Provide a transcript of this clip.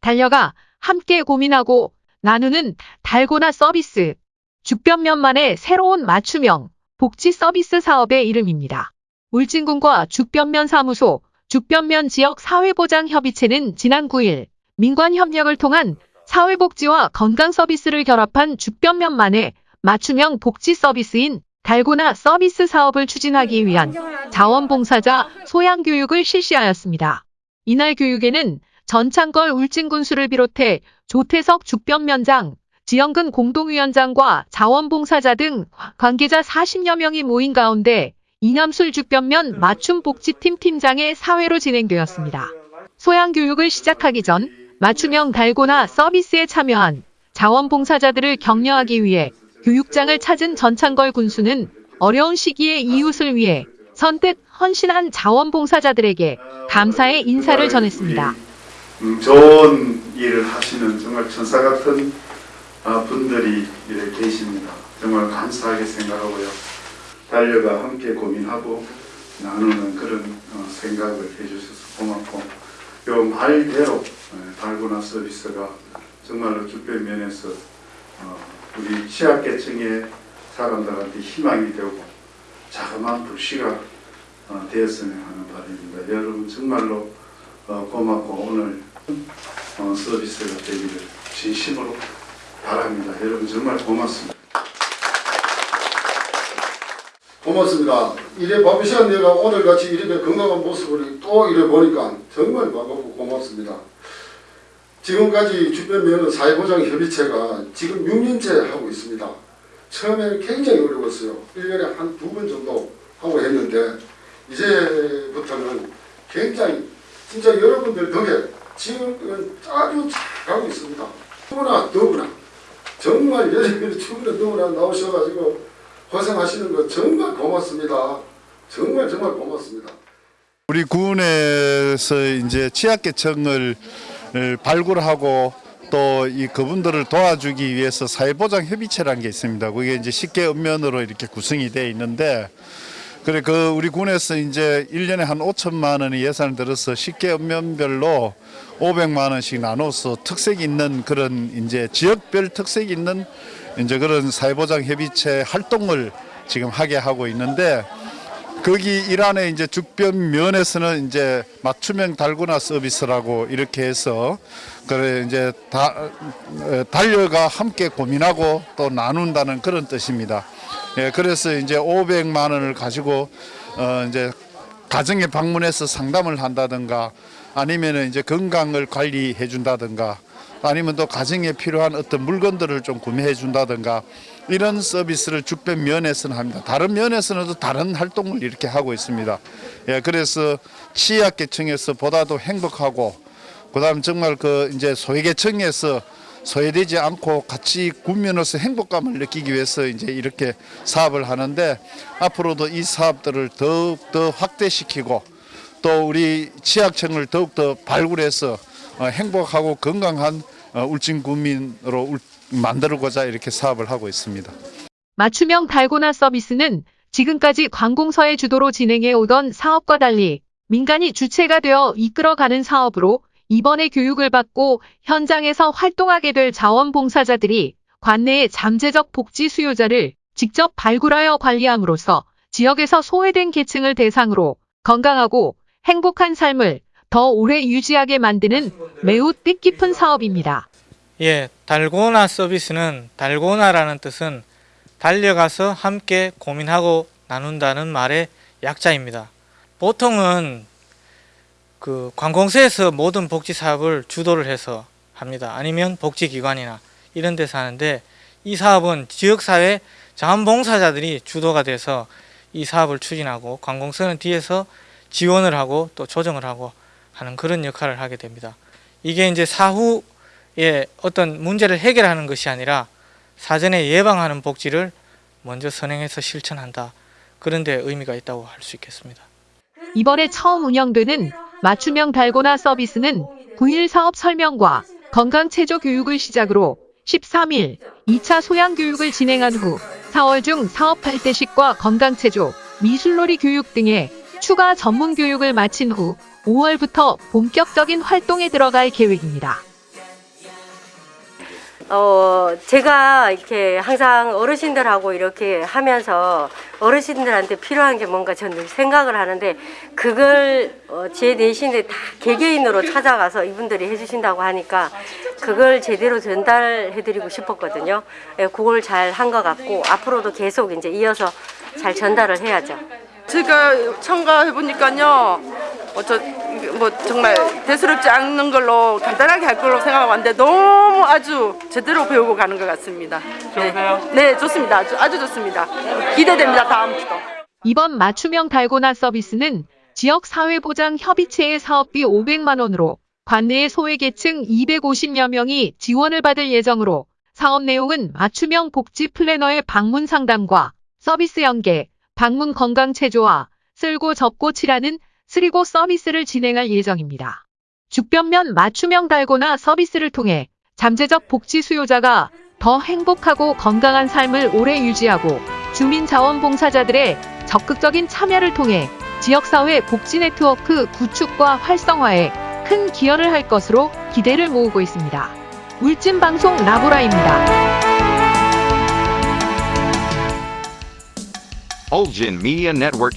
달려가 함께 고민하고 나누는 달고나 서비스. 죽변면만의 새로운 맞춤형 복지 서비스 사업의 이름입니다. 울진군과 죽변면 사무소, 죽변면 지역 사회보장협의체는 지난 9일 민관 협력을 통한 사회복지와 건강 서비스를 결합한 죽변면만의 맞춤형 복지 서비스인 달고나 서비스 사업을 추진하기 위한 자원봉사자 소양교육을 실시하였습니다. 이날 교육에는 전창걸 울진군수를 비롯해 조태석 죽변면장, 지영근 공동위원장과 자원봉사자 등 관계자 40여 명이 모인 가운데 이남술 죽변면 맞춤복지팀 팀장의 사회로 진행되었습니다. 소양교육을 시작하기 전 맞춤형 달고나 서비스에 참여한 자원봉사자들을 격려하기 위해 교육장을 찾은 전창걸 군수는 어려운 시기에 이웃을 위해 선뜻 헌신한 자원봉사자들에게 감사의 인사를 전했습니다. 음, 좋은 일을 하시는 정말 천사 같은 아, 분들이 이렇게 계십니다. 정말 감사하게 생각하고요. 달려가 함께 고민하고 나누는 그런 어, 생각을 해주셔서 고맙고 요 말대로 예, 달고나 서비스가 정말로 주변 면에서 어, 우리 취약계층의 사람들한테 희망이 되고 자그마한 불씨가 어, 되었으면 하는 바람입니다. 여러분 정말로 어, 고맙고 오늘 어, 서비스가 되기를 진심으로 바랍니다. 여러분 정말 고맙습니다. 고맙습니다. 이래 바쁜 시간 내가 오늘 같이 이렇게 건강한 모습을 또 이래 보니까 정말 반갑고 고맙습니다. 지금까지 주변면허 사회보장협의체가 지금 6년째 하고 있습니다. 처음에는 굉장히 어려웠어요. 1년에 한 두 번 정도 하고 했는데 이제부터는 굉장히 진짜 여러분들 덕에 지금은 아주 잘 가고 있습니다. 너무나 더구나 정말 여러분들이 충분히 너무나 나오셔가지고 고생하시는 거 정말 고맙습니다. 정말 정말 고맙습니다. 우리 군에서 이제 취약계층을 발굴하고 또 이 그분들을 도와주기 위해서 사회보장 협의체라는 게 있습니다. 그게 이제 쉽게 읍면으로 이렇게 구성이 되어 있는데 그래 그 우리 군에서 이제 1년에 한 5천만 원의 예산을 들어서 쉽게 읍면별로 500만 원씩 나눠서 특색 있는 그런 이제 지역별 특색 있는 이제 그런 사회보장 협의체 활동을 지금 하게 하고 있는데 거기 일환에 이제 죽변 면에서는 이제 맞춤형 달고나 서비스라고 이렇게 해서 그래 이제 다 에, 달려가 함께 고민하고 또 나눈다는 그런 뜻입니다. 예, 그래서 이제 500만 원을 가지고 어 이제 가정에 방문해서 상담을 한다든가 아니면은 이제 건강을 관리해 준다든가 아니면 또 가정에 필요한 어떤 물건들을 좀 구매해 준다든가 이런 서비스를 죽변 면에서는 합니다. 다른 면에서는 또 다른 활동을 이렇게 하고 있습니다. 예, 그래서 취약계층에서 보다도 행복하고 그다음 정말 그 이제 소외계층에서 소외되지 않고 같이 군면으로서 행복감을 느끼기 위해서 이제 이렇게 사업을 하는데 앞으로도 이 사업들을 더욱 더 확대시키고 또 우리 취약층을 더욱 더 발굴해서 어, 행복하고 건강한 어, 울진 국민으로 울- 만들고자 이렇게 사업을 하고 있습니다. 맞춤형 달고나 서비스는 지금까지 관공서의 주도로 진행해 오던 사업과 달리 민간이 주체가 되어 이끌어가는 사업으로 이번에 교육을 받고 현장에서 활동하게 될 자원봉사자들이 관내의 잠재적 복지 수요자를 직접 발굴하여 관리함으로써 지역에서 소외된 계층을 대상으로 건강하고 행복한 삶을 더 오래 유지하게 만드는 매우 뜻깊은 사업입니다. 예, 달고나 서비스는 달고나라는 뜻은 달려가서 함께 고민하고 나눈다는 말의 약자입니다. 보통은 그 관공서에서 모든 복지 사업을 주도를 해서 합니다. 아니면 복지기관이나 이런 데서 하는데 이 사업은 지역사회 자원봉사자들이 주도가 돼서 이 사업을 추진하고 관공서는 뒤에서 지원을 하고 또 조정을 하고 하는 그런 역할을 하게 됩니다. 이게 이제 사후에 어떤 문제를 해결하는 것이 아니라 사전에 예방하는 복지를 먼저 선행해서 실천한다. 그런 데 의미가 있다고 할 수 있겠습니다. 이번에 처음 운영되는 맞춤형 달고나 서비스는 9일 사업 설명과 건강체조 교육을 시작으로 13일 2차 소양교육을 진행한 후 4월 중 사업 발대식과 건강체조, 미술놀이 교육 등의 추가 전문 교육을 마친 후 5월부터 본격적인 활동에 들어갈 계획입니다. 어, 제가 이렇게 항상 어르신들하고 이렇게 하면서 어르신들한테 필요한 게 뭔가 저는 생각을 하는데 그걸 어, 제 내신에 다 개개인으로 찾아가서 이분들이 해주신다고 하니까 그걸 제대로 전달해드리고 싶었거든요. 예, 그걸 잘 한 것 같고 앞으로도 계속 이제 이어서 잘 전달을 해야죠. 제가 참가해 보니까요, 어, 저, 뭐 정말 대수롭지 않는 걸로 간단하게 할 걸로 생각하고 왔는데 너무 아주 제대로 배우고 가는 것 같습니다. 좋으세요? 네, 네, 좋습니다. 아주, 아주 좋습니다. 기대됩니다. 다음부터. 이번 맞춤형 달고나 서비스는 지역 사회보장 협의체의 사업비 500만 원으로 관내의 소외계층 250여 명이 지원을 받을 예정으로 사업 내용은 맞춤형 복지 플래너의 방문 상담과 서비스 연계, 방문 건강 체조와 쓸고 접고 칠하는 쓰리고 서비스를 진행할 예정입니다. 죽변면 맞춤형 달고나 서비스를 통해 잠재적 복지 수요자가 더 행복하고 건강한 삶을 오래 유지하고 주민 자원봉사자들의 적극적인 참여를 통해 지역사회 복지 네트워크 구축과 활성화에 큰 기여를 할 것으로 기대를 모으고 있습니다. 울진방송 라보라입니다. Ulgin Media Network.